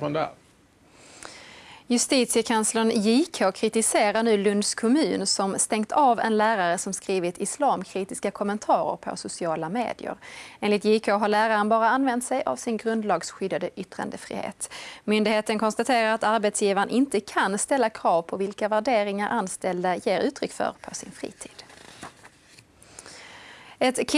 från där. Justitiekanslern JK kritiserar nu Lunds kommun som stängt av en lärare som skrivit islamkritiska kommentarer på sociala medier. Enligt JK har läraren bara använt sig av sin grundlagsskyddade yttrandefrihet. Myndigheten konstaterar att arbetsgivaren inte kan ställa krav på vilka värderingar anställda ger uttryck för på sin fritid. Ett